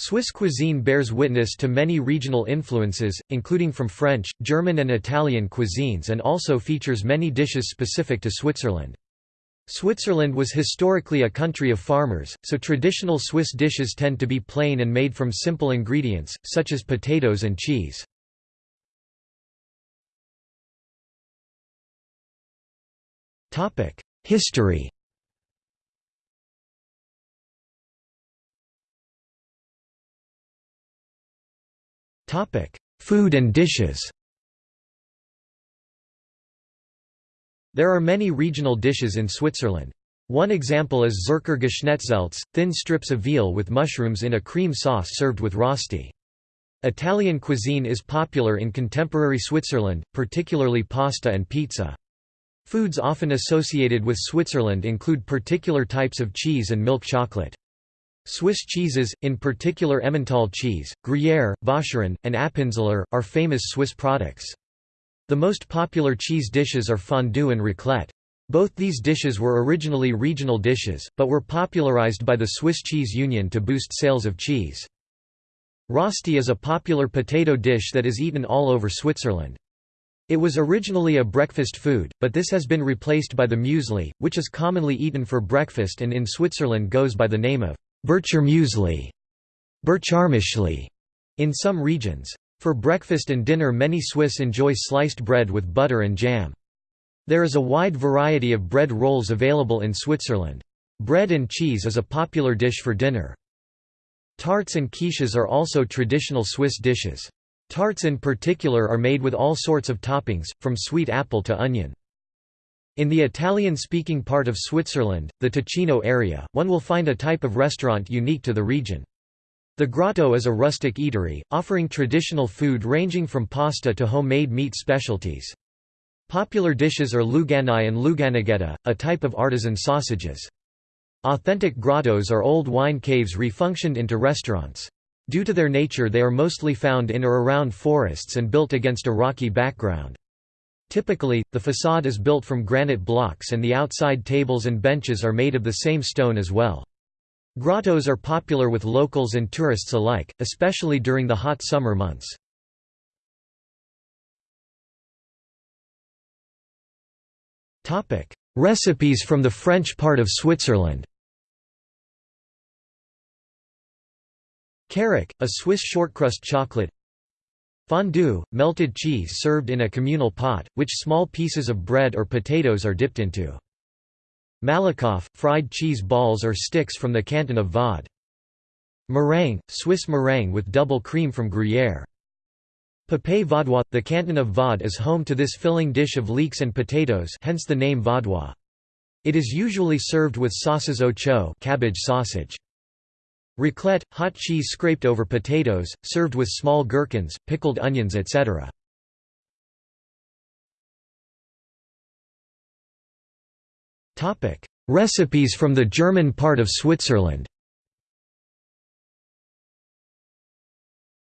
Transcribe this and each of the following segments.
Swiss cuisine bears witness to many regional influences, including from French, German and Italian cuisines and also features many dishes specific to Switzerland. Switzerland was historically a country of farmers, so traditional Swiss dishes tend to be plain and made from simple ingredients, such as potatoes and cheese. History Food and dishes There are many regional dishes in Switzerland. One example is Zürcher Geschnetzeltes, thin strips of veal with mushrooms in a cream sauce served with rosti. Italian cuisine is popular in contemporary Switzerland, particularly pasta and pizza. Foods often associated with Switzerland include particular types of cheese and milk chocolate. Swiss cheeses, in particular Emmental cheese, Gruyère, Vacherin, and Appenzeller, are famous Swiss products. The most popular cheese dishes are fondue and raclette. Both these dishes were originally regional dishes, but were popularized by the Swiss Cheese Union to boost sales of cheese. Rosti is a popular potato dish that is eaten all over Switzerland. It was originally a breakfast food, but this has been replaced by the muesli, which is commonly eaten for breakfast and in Switzerland goes by the name of Bircher Muesli, Bircharmischli, in some regions. For breakfast and dinner many Swiss enjoy sliced bread with butter and jam. There is a wide variety of bread rolls available in Switzerland. Bread and cheese is a popular dish for dinner. Tarts and quiches are also traditional Swiss dishes. Tarts in particular are made with all sorts of toppings, from sweet apple to onion. In the Italian-speaking part of Switzerland, the Ticino area, one will find a type of restaurant unique to the region. The Grotto is a rustic eatery, offering traditional food ranging from pasta to homemade meat specialties. Popular dishes are luganai and luganighetta, a type of artisan sausages. Authentic grottos are old wine caves refunctioned into restaurants. Due to their nature they are mostly found in or around forests and built against a rocky background. Typically, the facade is built from granite blocks and the outside tables and benches are made of the same stone as well. Grottos are popular with locals and tourists alike, especially during the hot summer months. Recipes from the French part of Switzerland Carac, a Swiss shortcrust chocolate Fondue, melted cheese served in a communal pot, which small pieces of bread or potatoes are dipped into. Malakoff, fried cheese balls or sticks from the canton of Vaud. Meringue, Swiss meringue with double cream from Gruyère. Pâté vaudois – The canton of Vaud is home to this filling dish of leeks and potatoes hence the name vaudois. It is usually served with saucisse au chou cabbage sausage. Raclette, hot cheese scraped over potatoes, served with small gherkins, pickled onions etc. Recipes from the German part of Switzerland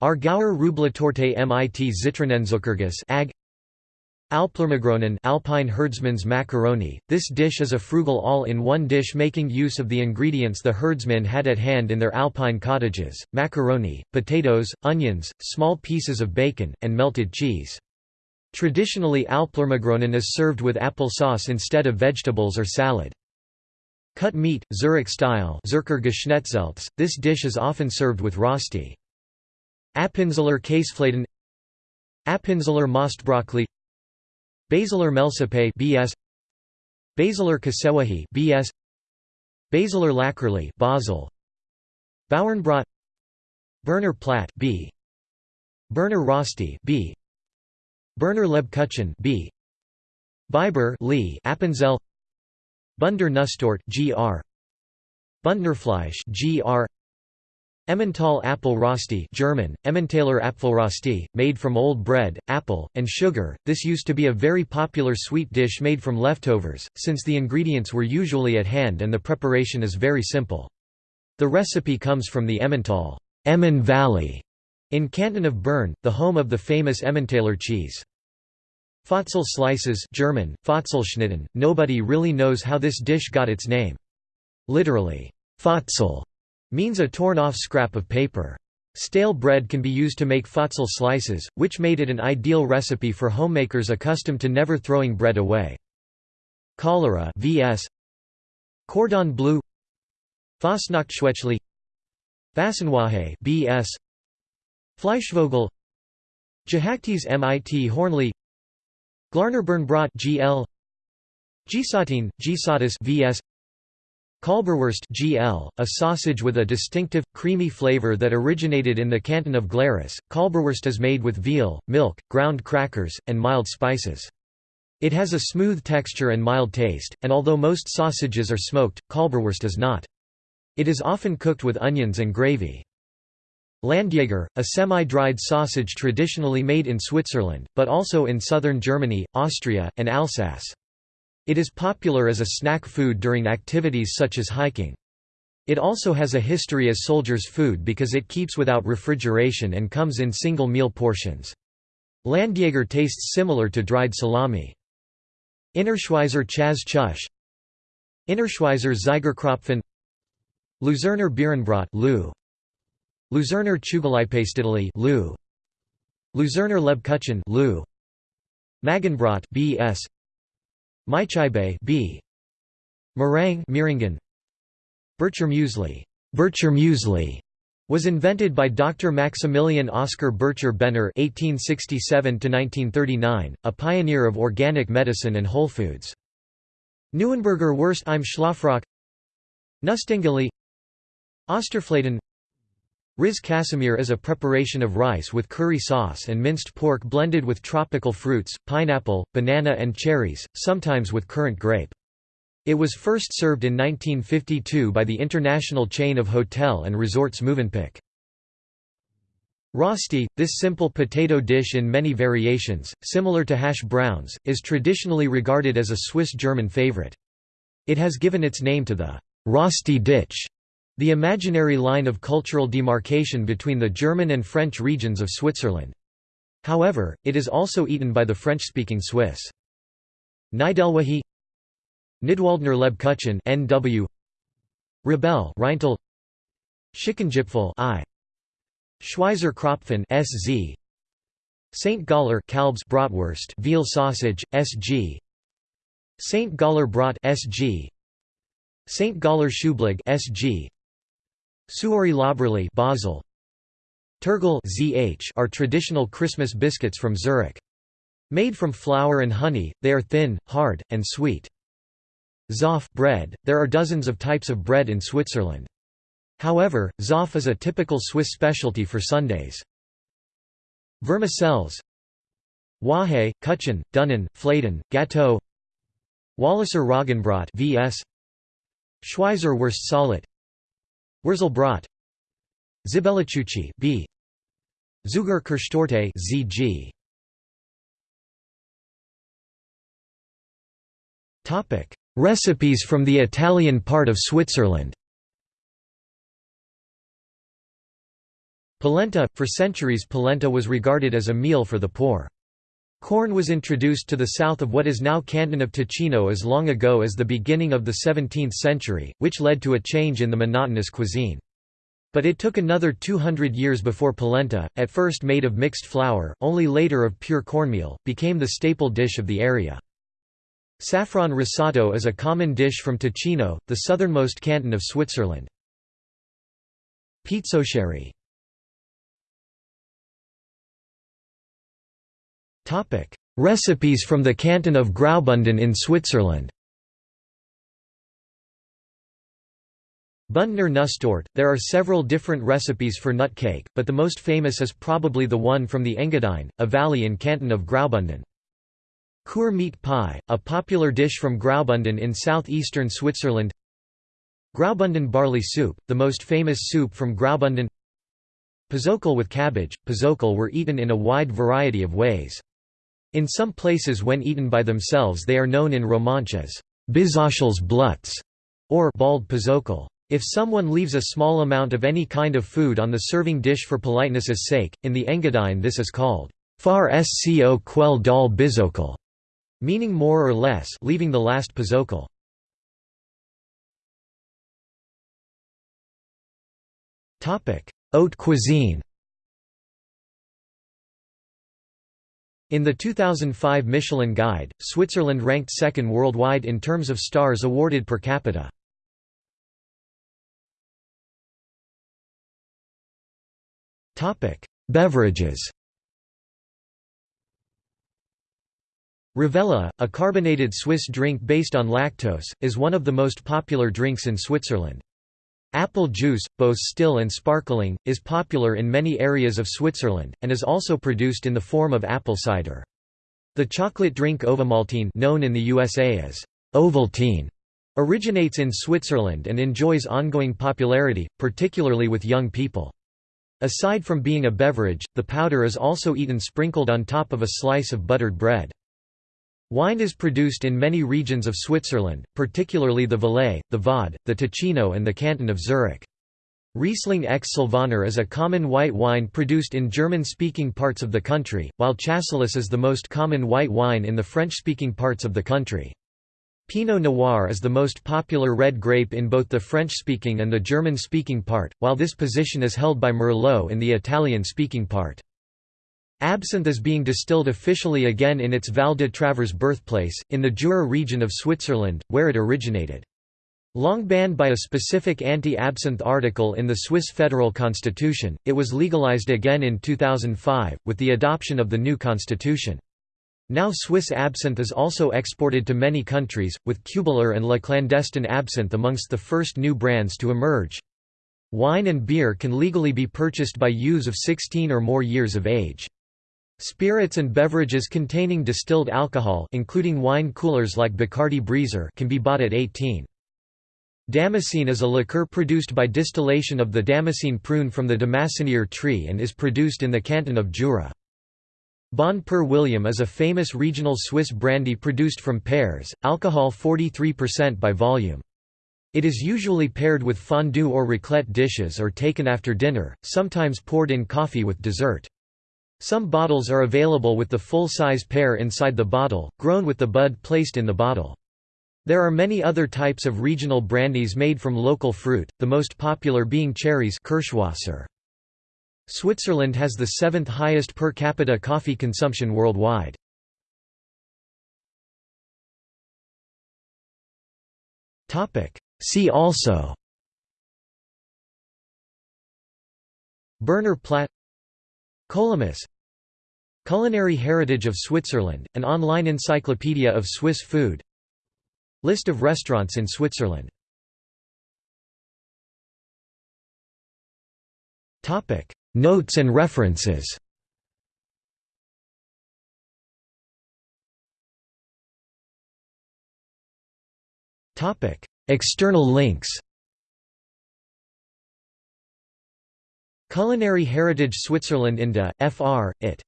Aargauer Rüebli-Torte mit Zitronenzuckerguss ag Alplermagronen Alpine herdsman's macaroni. This dish is a frugal all-in-one dish making use of the ingredients the herdsmen had at hand in their alpine cottages, macaroni, potatoes, onions, small pieces of bacon, and melted cheese. Traditionally Alplermagronen is served with apple sauce instead of vegetables or salad. Cut meat, Zurich style this dish is often served with rosti. Appenzeller Käsefladen Appenzeller Mostbröckli Basiler Melsipe BS Basiler Kasewahi BS Basiler Läckerli Basel. Bauernbrot Berner Platt B. Berner Rosti B. Berner Lebkuchen B. Biber Lee Appenzell. Bündner Nusstorte GR Bündnerfleisch GR Emmental apple rosti German, Emmentaler Apfelrosti, made from old bread, apple, and sugar. This used to be a very popular sweet dish made from leftovers, since the ingredients were usually at hand and the preparation is very simple. The recipe comes from the Emmental Emmen Valley in Canton of Bern, the home of the famous Emmentaler cheese. Fotzel slices German, Fotzelschnitten, nobody really knows how this dish got its name. Literally, Fotzel means a torn-off scrap of paper. Stale bread can be used to make Fotzel slices, which made it an ideal recipe for homemakers accustomed to never throwing bread away. Cholera vs. Cordon bleu Fastnachtschwächli Fassenwahe BS Fleischvogel Jahaktes mit Hornli Glarnerbernbrot GL Gsatine, Gsatis vs. Kalberwurst GL, a sausage with a distinctive, creamy flavor that originated in the canton of Glarus. Kalberwurst is made with veal, milk, ground crackers, and mild spices. It has a smooth texture and mild taste, and although most sausages are smoked, Kalberwurst is not. It is often cooked with onions and gravy. Landjäger, a semi-dried sausage traditionally made in Switzerland, but also in southern Germany, Austria, and Alsace. It is popular as a snack food during activities such as hiking. It also has a history as soldiers' food because it keeps without refrigeration and comes in single meal portions. Landjäger tastes similar to dried salami. Innerschweizer Chaz Chush Innerschweizer Zeigerkropfen Luzerner Bierenbrot Luzerner Chugaleipastidali Lou Luzerner Lebkuchen Lou Magenbrot BS Maichaibe B. Meringue Meiringen Bircher Muesli Bircher Muesli was invented by Dr. Maximilian Oskar Bircher Benner (1867–1939), a pioneer of organic medicine and whole foods. Neuenberger Wurst im Schlafrock, Nustingeli, Osterfladen, Riz Casimir is a preparation of rice with curry sauce and minced pork blended with tropical fruits, pineapple, banana and cherries, sometimes with currant grape. It was first served in 1952 by the international chain of hotel and resorts Mövenpick. Rosti, this simple potato dish in many variations, similar to hash browns, is traditionally regarded as a Swiss-German favorite. It has given its name to the Rosti ditch the imaginary line of cultural demarcation between the German and French regions of Switzerland. However, it is also eaten by the French-speaking Swiss. Nidelwahi Nidwaldner Lebkuchen NW Rebell Reintel Schickengipfel I Schweizer Kropfen SZ St. Galler Kalbs Bratwurst veal sausage SG St. Galler Brat SG St. Galler Schublig SG Suori Labrali Basel Tirggel ZH are traditional Christmas biscuits from Zurich. Made from flour and honey, they are thin, hard, and sweet. Zopf bread, there are dozens of types of bread in Switzerland. However, Zopf is a typical Swiss specialty for Sundays. Vermicelles Wahe, Kuchen, Dunnen, Fladen, Gâteau Walliser Roggenbrot vs. Schweizer Wurst Salat Wurzelbrot Zibellichuchi B. Zuger Kirschtorte ZG Topic. Recipes from the Italian part of Switzerland. Polenta – For centuries polenta was regarded as a meal for the poor. Corn was introduced to the south of what is now Canton of Ticino as long ago as the beginning of the 17th century, which led to a change in the monotonous cuisine. But it took another 200 years before polenta, at first made of mixed flour, only later of pure cornmeal, became the staple dish of the area. Saffron risotto is a common dish from Ticino, the southernmost canton of Switzerland. Pizzoccheri Recipes from the canton of Graubünden in Switzerland. Bündner Nusstorte – There are several different recipes for nut cake, but the most famous is probably the one from the Engadine, a valley in canton of Graubünden. Chur meat pie, a popular dish from Graubünden in southeastern Switzerland. Graubünden barley soup, the most famous soup from Graubünden. Pozzokel with cabbage – Pozzokel were eaten in a wide variety of ways. In some places when eaten by themselves they are known in Romansh as Bizoschels Blutz or bald pozzokel. If someone leaves a small amount of any kind of food on the serving dish for politeness' sake, in the Engadine this is called far sco quel dal bizokel, meaning more or less leaving the last pozzokel. Haute cuisine In the 2005 Michelin Guide, Switzerland ranked second worldwide in terms of stars awarded per capita. Beverages Rivella, a carbonated Swiss drink based on lactose, is one of the most popular drinks in Switzerland. Apple juice, both still and sparkling, is popular in many areas of Switzerland, and is also produced in the form of apple cider. The chocolate drink Ovomaltine known in the USA as Ovaltine originates in Switzerland and enjoys ongoing popularity, particularly with young people. Aside from being a beverage, the powder is also eaten sprinkled on top of a slice of buttered bread. Wine is produced in many regions of Switzerland, particularly the Valais, the Vaud, the Ticino and the canton of Zurich. Riesling ex Sylvaner is a common white wine produced in German-speaking parts of the country, while Chasselas is the most common white wine in the French-speaking parts of the country. Pinot Noir is the most popular red grape in both the French-speaking and the German-speaking part, while this position is held by Merlot in the Italian-speaking part. Absinthe is being distilled officially again in its Val de Travers birthplace, in the Jura region of Switzerland, where it originated. Long banned by a specific anti-absinthe article in the Swiss federal constitution, it was legalized again in 2005, with the adoption of the new constitution. Now Swiss absinthe is also exported to many countries, with Kübler and La Clandestine Absinthe amongst the first new brands to emerge. Wine and beer can legally be purchased by youths of 16 or more years of age. Spirits and beverages containing distilled alcohol including wine coolers like Bacardi Breezer can be bought at 18. Damassine is a liqueur produced by distillation of the Damassine prune from the Damassinier tree and is produced in the canton of Jura. Bon Père William is a famous regional Swiss brandy produced from pears, alcohol 43% by volume. It is usually paired with fondue or raclette dishes or taken after dinner, sometimes poured in coffee with dessert. Some bottles are available with the full-size pear inside the bottle, grown with the bud placed in the bottle. There are many other types of regional brandies made from local fruit, the most popular being cherries Kirschwasser. Switzerland has the seventh highest per capita coffee consumption worldwide. See also Berner Platt Kolymus Culinary Heritage of Switzerland, an online encyclopedia of Swiss food. List of restaurants in Switzerland. Notes and references. External links Culinary Heritage Switzerland Inda, fr. it.